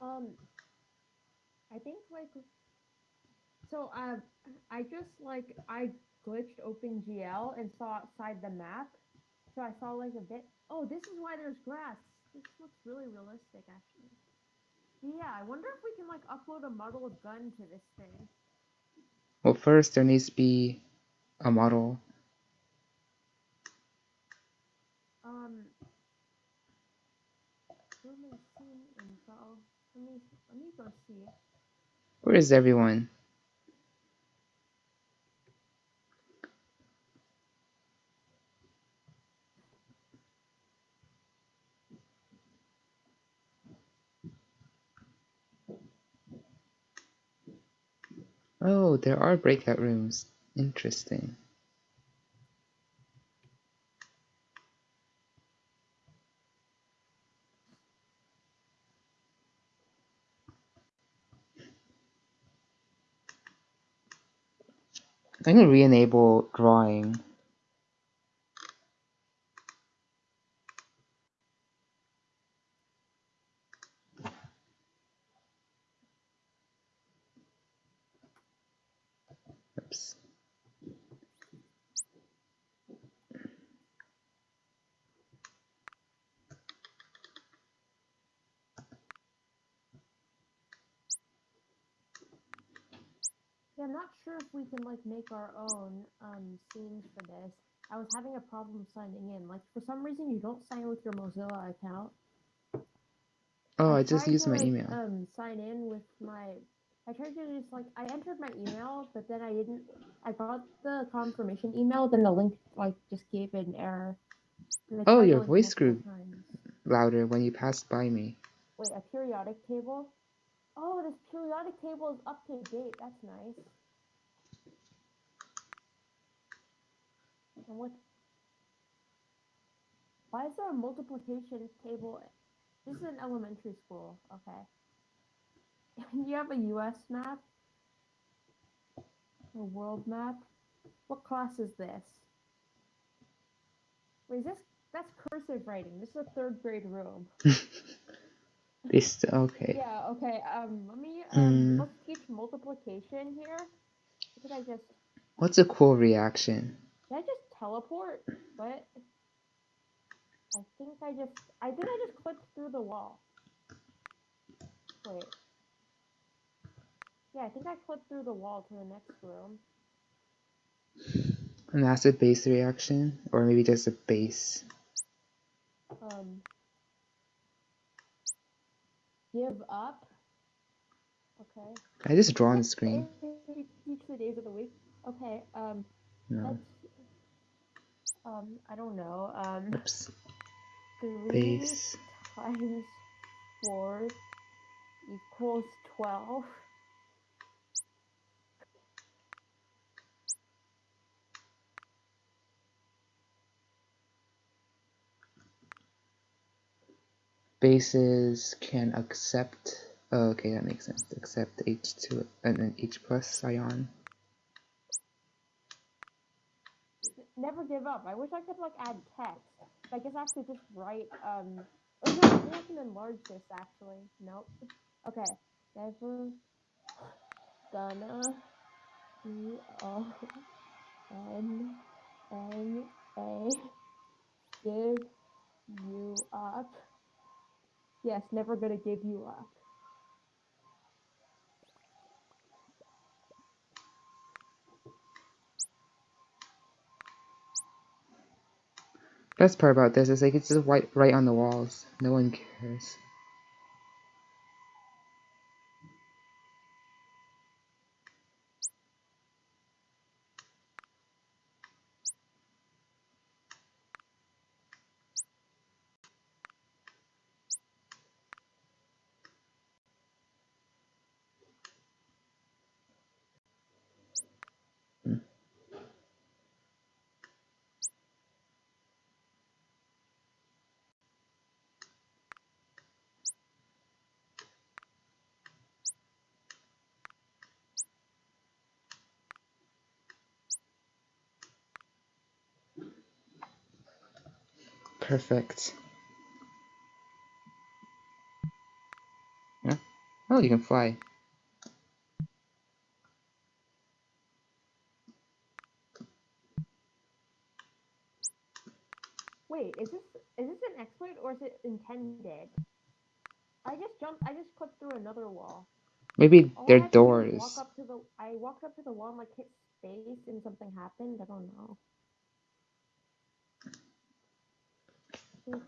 Um, I think like, so uh, I just like I glitched OpenGL and saw outside the map, so I saw like a bit. Oh, this is why there's grass. This looks really realistic, actually. Yeah, I wonder if we can like upload a model gun to this thing. Well, first there needs to be a model. Um, room scene info. Let me let me go see. Where is everyone? Oh, there are breakout rooms. Interesting. I'm gonna re-enable drawing. Yeah, I'm not sure if we can like make our own um scenes for this. I was having a problem signing in. Like for some reason you don't sign with your Mozilla account. Oh, I just tried used to, my like, email. Um, sign in with my. I tried to just like I entered my email, but then I didn't. I got the confirmation email, then the link like just gave an error. Oh, your voice grew times. louder when you passed by me. Wait, a periodic table? Oh, this periodic table is up to date. That's nice. And what? Why is there a multiplication table? This is an elementary school. Okay. You have a U.S. map? A world map? What class is this? Wait, is this? That's cursive writing. This is a third grade room. This okay. Yeah, okay. Um, let me um Mm. let's teach multiplication here. What did I just What's a cool reaction? did I just teleport? What? I think I just I think I just clicked through the wall. Wait. Yeah, I think I clicked through the wall to the next room. An acid base reaction? Or maybe just a base. Um give up. Okay. I just draw on the screen? Teach the days of the week. Okay, um No. that's um I don't know. Um Oops. three Base. times four equals twelve. Bases can accept. Oh, okay, that makes sense. Accept H2 and then H plus ion. Never give up. I wish I could like add text. I guess I have to just write um oh no, I can enlarge this actually. Nope. Okay. Never gonna G O N N A give you up. Yes, never gonna give you up. Best part about this is like it's just white right on the walls. No one cares. Perfect. Yeah. Oh, you can fly. Wait, is this is this an exploit or is it intended? I just jumped. I just clicked through another wall. Maybe All they're had to do was doors. Walk up to the. I walked up to the wall and like hit space and something happened. I don't know. This?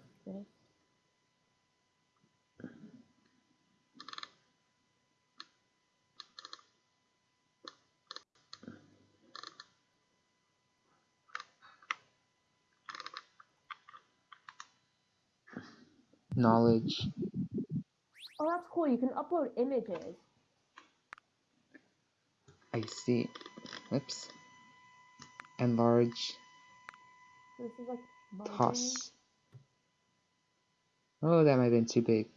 Knowledge. Oh, that's cool. You can upload images. I see. Oops. Enlarge. This is like. Oh, that might have been too big.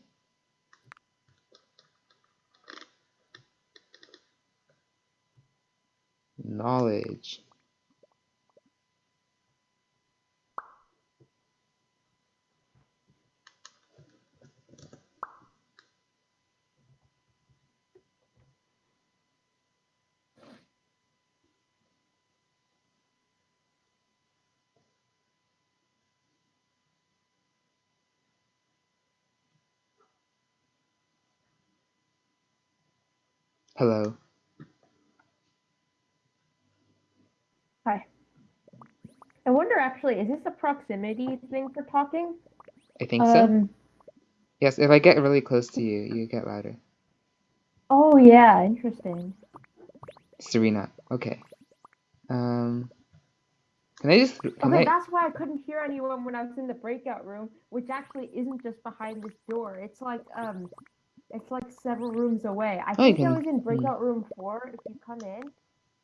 Knowledge. Hello. Hi. I wonder actually, is this a proximity thing for talking? I think so. Um. Yes, if I get really close to you, you get louder. Oh yeah, interesting. Serena. Okay. Um. Can I just? Can Okay, I? that's why I couldn't hear anyone when I was in the breakout room, which actually isn't just behind this door. It's like um, it's like several rooms away. I Oh, think I was in breakout room four. If you come in,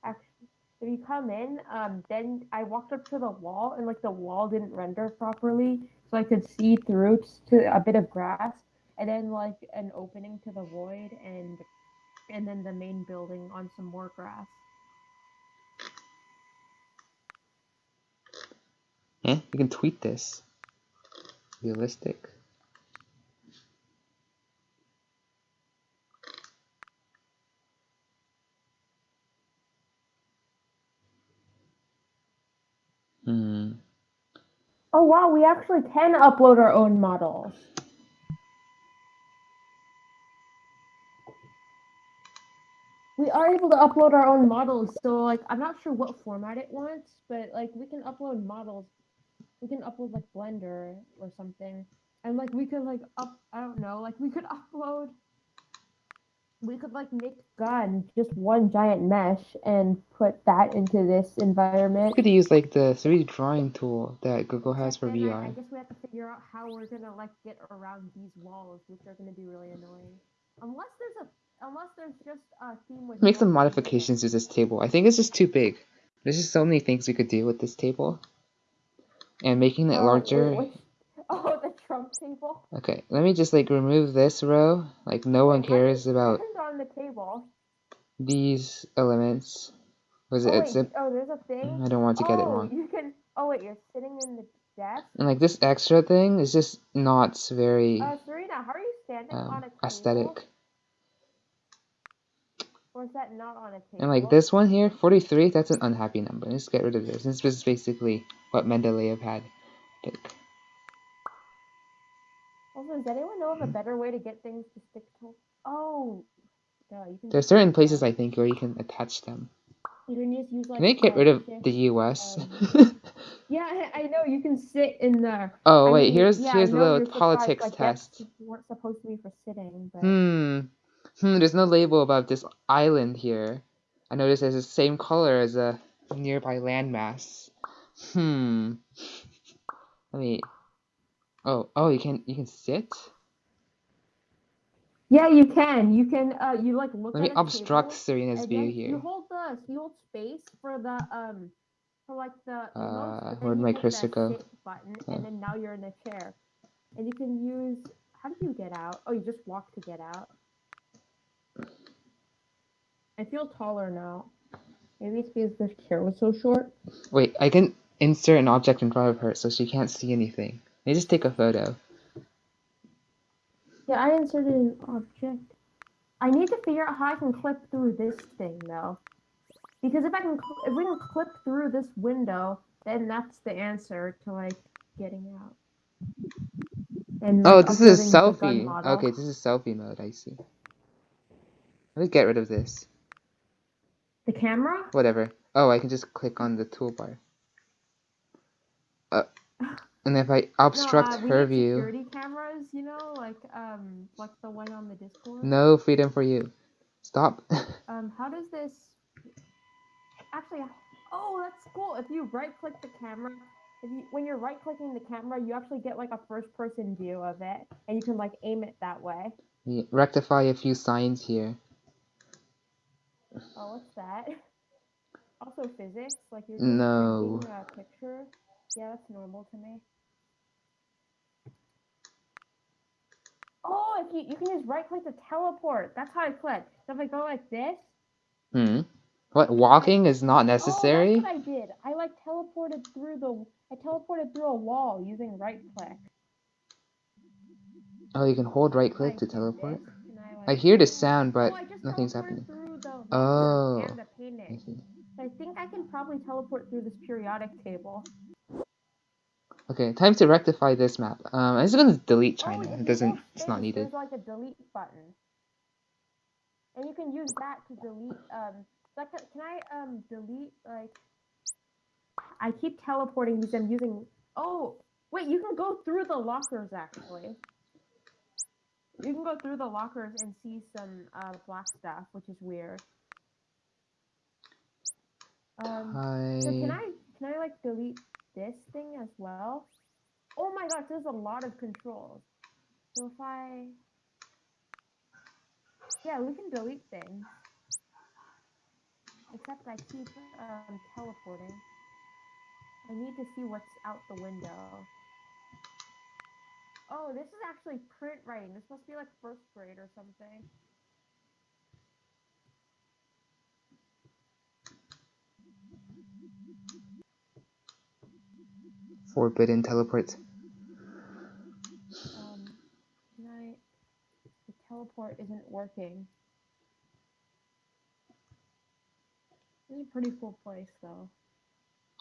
actually, if you come in, um, then I walked up to the wall and like the wall didn't render properly, so I could see through to a bit of grass, and then like an opening to the void, and and then the main building on some more grass. Eh? You can tweet this. Realistic. We actually can upload our own models. We are able to upload our own models, so like I'm not sure what format it wants, but like we can upload models. We can upload like Blender or something. And like we could like up I don't know, like we could upload we could like make gun just one giant mesh and put that into this environment. We could use like the 3D drawing tool that Google has for But then I, I guess we have to figure out how we're gonna like get around these walls, which are gonna be really annoying. Unless there's a, unless there's just a theme with. Make some no theme in it. modifications to this table. I think it's just too big. There's just so many things we could do with this table. And making it Oh, larger. which- oh, the Trump table. Okay, let me just like remove this row. Like no one Wait, how do you cares about on the table. these elements. Was Oh it? wait, It's a, oh, there's a thing. I don't want to get it oh, wrong. you can. Oh wait, you're sitting in the desk. And like this extra thing is just not very Uh, Serena, how are you standing on a um, table? aesthetic. Or is that not on a table? And like this one here, 43, that's an unhappy number. Let's get rid of this. This is basically what Mendeleev had. Pick. Also, does anyone know of a better way to get things to stick to? Oh, you can. There's certain places I think where you can attach them. You can just use like. Can I get rid of shift- the US? um, Yeah, I know. You can sit in there. oh I wait, mean, here's yeah, here's a little politics like, test. desks weren't supposed to be for sitting, but Hmm. Hmm, there's no label about this island here. I noticed it's the same color as a nearby landmass. Hmm. Let me. Oh, oh, you can you can sit. Yeah, you can. You can. Uh, you like look. Let me obstruct Serena's view here. You hold the you hold space for the um for like the Uh, where'd my cursor go? button, Oh. and then now you're in a chair, and you can use. How do you get out? Oh, you just walk to get out. I feel taller now. Maybe it's because the chair was so short. Wait, I can insert an object in front of her so she can't see anything. Let me just take a photo. Yeah, I inserted an object. I need to figure out how I can clip through this thing though. Because if I can, if we can clip through this window, then that's the answer to like getting out. And Oh, this is selfie. Okay, this is selfie mode. I see. Let me get rid of this. The camera? Whatever. Oh, I can just click on the toolbar. Uh, and if I obstruct no, uh, her view, Security cameras, you know, like um, like the one on the Discord. no freedom for you. Stop. Um, how does this? Actually, oh, that's cool. If you right-click the camera, if you when you're right-clicking the camera, you actually get like a first-person view of it, and you can like aim it that way. Yeah, Rectify a few signs here. Oh, what's that? Also physics, like you're No. printing a picture. Yeah, that's normal to me. Oh, if you you can just right click to teleport. That's how I click. So if I go like this, Hmm. What? Walking is not necessary? Oh, that's what I did. I like teleported through the. I teleported through a wall using right click. Oh, you can hold right I click to teleport. this, and I, I hear the sound, but oh, nothing's happening. The Oh. And the I see. So I think I can probably teleport through this periodic table. Okay, time to rectify this map. Um, I'm just gonna delete China. Oh, it doesn't. It's not needed. There's like a delete button, and you can use that to delete. Um, like, can I um delete like? I keep teleporting because I'm using. Oh, wait! You can go through the lockers actually. You can go through the lockers and see some uh, black stuff, which is weird. Um, so can I can I like delete this thing as well? Oh my gosh, there's a lot of controls. So if I yeah, we can delete things. Except I keep um, teleporting. I need to see what's out the window. Oh, this is actually print writing. This must be like first grade or something. Forbidden teleport. Um, can I? The teleport isn't working. This is a pretty cool place, though.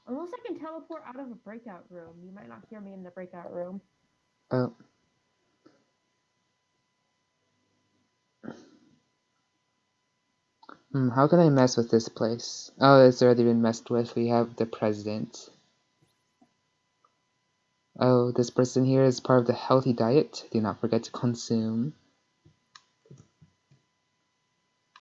Unless I can teleport out of a breakout room. You might not hear me in the breakout room. Oh. Hmm, how can I mess with this place? Oh, it's already been messed with. We have the president. Oh, this person here is part of the healthy diet. Do not forget to consume.